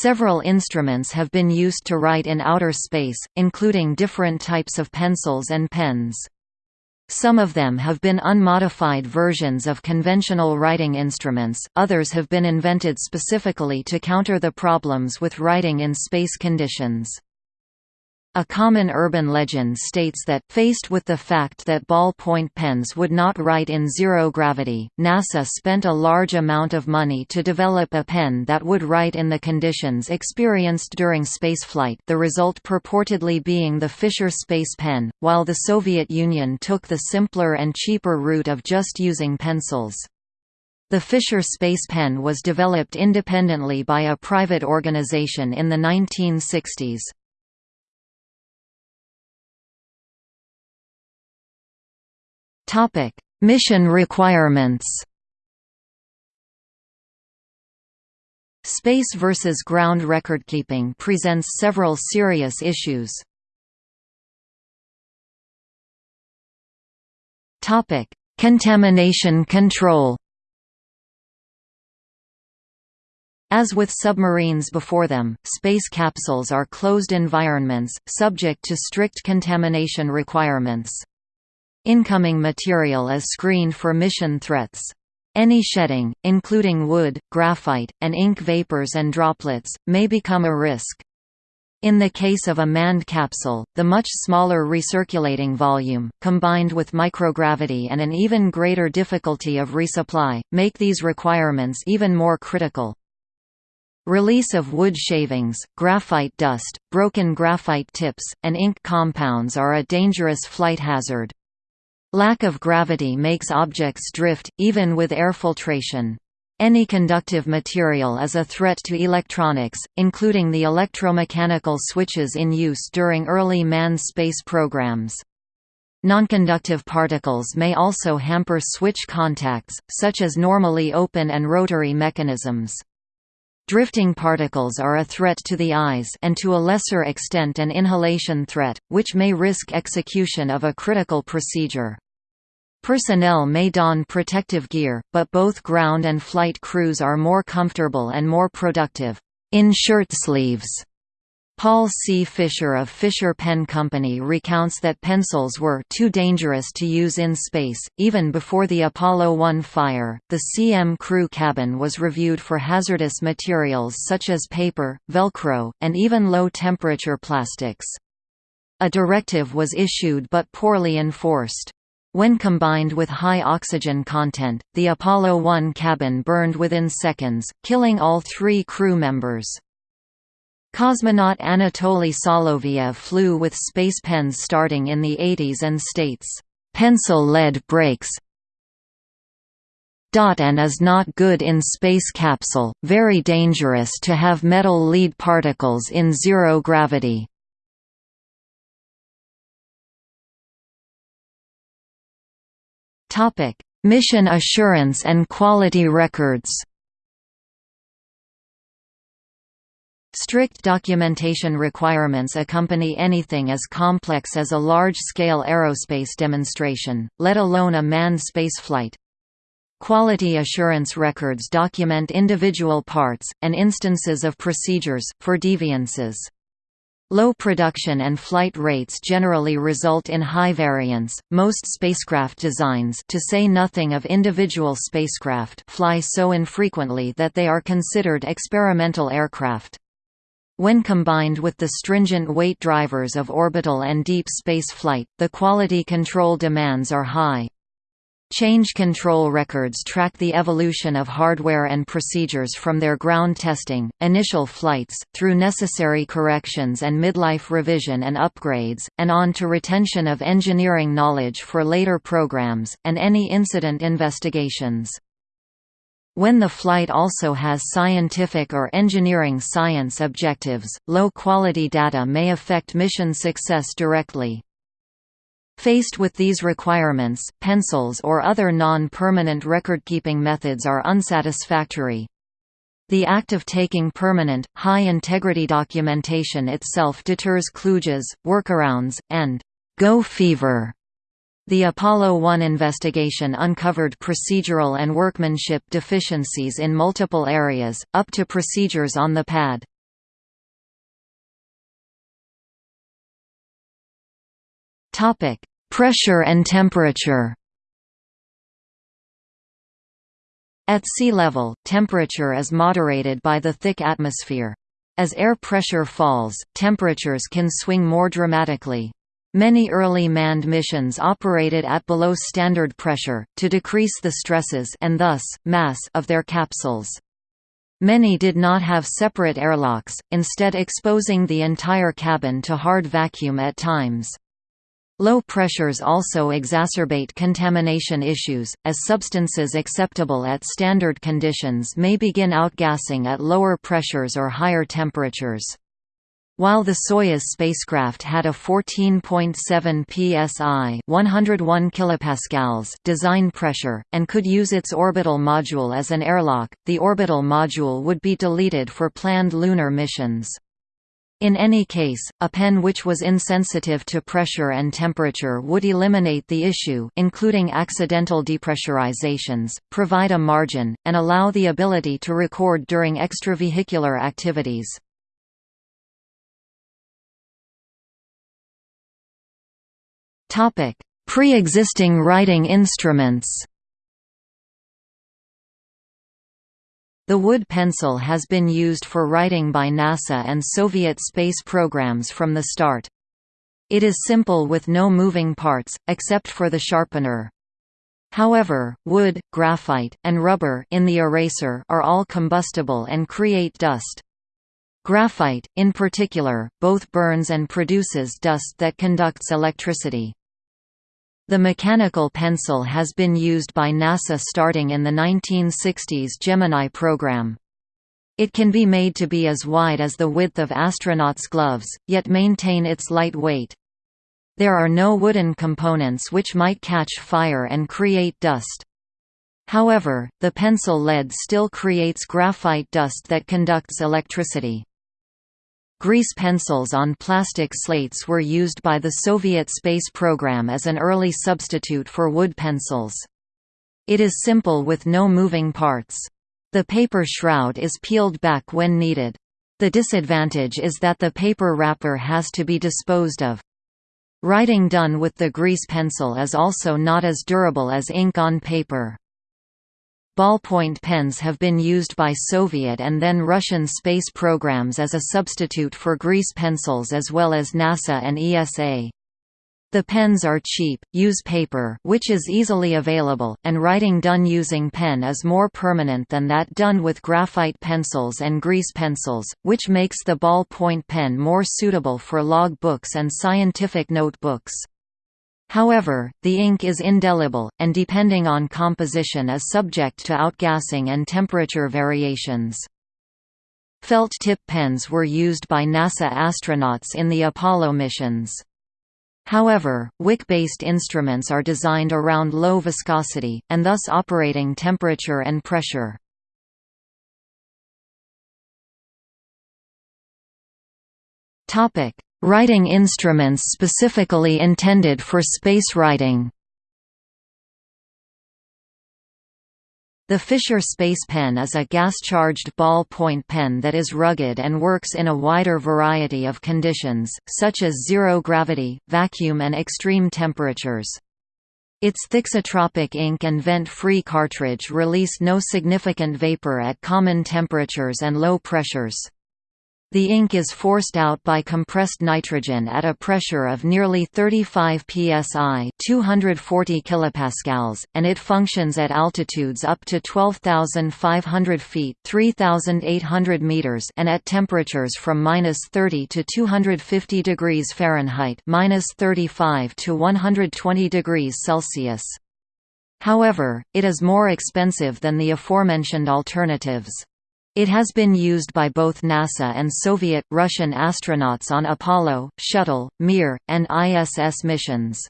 Several instruments have been used to write in outer space, including different types of pencils and pens. Some of them have been unmodified versions of conventional writing instruments, others have been invented specifically to counter the problems with writing in space conditions. A common urban legend states that, faced with the fact that ballpoint pens would not write in zero gravity, NASA spent a large amount of money to develop a pen that would write in the conditions experienced during spaceflight the result purportedly being the Fisher Space Pen, while the Soviet Union took the simpler and cheaper route of just using pencils. The Fisher Space Pen was developed independently by a private organization in the 1960s. Topic: Mission requirements. Space versus ground recordkeeping presents several serious issues. Topic: Contamination control. As with submarines before them, space capsules are closed environments, subject to strict contamination requirements. Incoming material is screened for mission threats. Any shedding, including wood, graphite, and ink vapors and droplets, may become a risk. In the case of a manned capsule, the much smaller recirculating volume, combined with microgravity and an even greater difficulty of resupply, make these requirements even more critical. Release of wood shavings, graphite dust, broken graphite tips, and ink compounds are a dangerous flight hazard. Lack of gravity makes objects drift, even with air filtration. Any conductive material is a threat to electronics, including the electromechanical switches in use during early manned space programs. Nonconductive particles may also hamper switch contacts, such as normally open and rotary mechanisms. Drifting particles are a threat to the eyes and to a lesser extent an inhalation threat, which may risk execution of a critical procedure. Personnel may don protective gear, but both ground and flight crews are more comfortable and more productive in shirt sleeves. Paul C. Fisher of Fisher Pen Company recounts that pencils were too dangerous to use in space. Even before the Apollo 1 fire, the CM crew cabin was reviewed for hazardous materials such as paper, Velcro, and even low temperature plastics. A directive was issued but poorly enforced. When combined with high oxygen content, the Apollo 1 cabin burned within seconds, killing all three crew members. Cosmonaut Anatoly Soloviev flew with space pens starting in the 80s and states, "...pencil lead breaks and is not good in space capsule, very dangerous to have metal lead particles in zero gravity." Mission assurance and quality records Strict documentation requirements accompany anything as complex as a large-scale aerospace demonstration, let alone a manned spaceflight. Quality assurance records document individual parts, and instances of procedures, for deviances. Low production and flight rates generally result in high variance. Most spacecraft designs, to say nothing of individual spacecraft, fly so infrequently that they are considered experimental aircraft. When combined with the stringent weight drivers of orbital and deep space flight, the quality control demands are high. Change control records track the evolution of hardware and procedures from their ground testing, initial flights, through necessary corrections and midlife revision and upgrades, and on to retention of engineering knowledge for later programs, and any incident investigations. When the flight also has scientific or engineering science objectives, low-quality data may affect mission success directly. Faced with these requirements, pencils or other non-permanent recordkeeping methods are unsatisfactory. The act of taking permanent, high-integrity documentation itself deters kludges, workarounds, and «go fever» The Apollo 1 investigation uncovered procedural and workmanship deficiencies in multiple areas, up to procedures on the pad. Topic: Pressure and temperature. At sea level, temperature is moderated by the thick atmosphere. As air pressure falls, temperatures can swing more dramatically. Many early manned missions operated at below standard pressure, to decrease the stresses and thus, mass of their capsules. Many did not have separate airlocks, instead exposing the entire cabin to hard vacuum at times. Low pressures also exacerbate contamination issues, as substances acceptable at standard conditions may begin outgassing at lower pressures or higher temperatures. While the Soyuz spacecraft had a 14.7 psi 101 kilopascals design pressure, and could use its orbital module as an airlock, the orbital module would be deleted for planned lunar missions. In any case, a pen which was insensitive to pressure and temperature would eliminate the issue including accidental depressurizations, provide a margin, and allow the ability to record during extravehicular activities. Pre-existing writing instruments The wood pencil has been used for writing by NASA and Soviet space programs from the start. It is simple with no moving parts, except for the sharpener. However, wood, graphite, and rubber in the eraser are all combustible and create dust. Graphite, in particular, both burns and produces dust that conducts electricity. The mechanical pencil has been used by NASA starting in the 1960s Gemini program. It can be made to be as wide as the width of astronauts' gloves, yet maintain its light weight. There are no wooden components which might catch fire and create dust. However, the pencil lead still creates graphite dust that conducts electricity. Grease pencils on plastic slates were used by the Soviet space program as an early substitute for wood pencils. It is simple with no moving parts. The paper shroud is peeled back when needed. The disadvantage is that the paper wrapper has to be disposed of. Writing done with the grease pencil is also not as durable as ink on paper. Ballpoint pens have been used by Soviet and then Russian space programs as a substitute for grease pencils as well as NASA and ESA. The pens are cheap, use paper which is easily available, and writing done using pen is more permanent than that done with graphite pencils and grease pencils, which makes the ballpoint pen more suitable for log books and scientific notebooks. However, the ink is indelible, and depending on composition is subject to outgassing and temperature variations. Felt tip pens were used by NASA astronauts in the Apollo missions. However, wick-based instruments are designed around low viscosity, and thus operating temperature and pressure. Writing instruments specifically intended for space writing The Fisher Space Pen is a gas-charged ball-point pen that is rugged and works in a wider variety of conditions, such as zero gravity, vacuum and extreme temperatures. Its thixotropic ink and vent-free cartridge release no significant vapor at common temperatures and low pressures. The ink is forced out by compressed nitrogen at a pressure of nearly 35 psi 240 kilopascals, and it functions at altitudes up to 12,500 feet 3,800 meters and at temperatures from minus 30 to 250 degrees Fahrenheit minus 35 to 120 degrees Celsius. However, it is more expensive than the aforementioned alternatives. It has been used by both NASA and Soviet, Russian astronauts on Apollo, Shuttle, Mir, and ISS missions.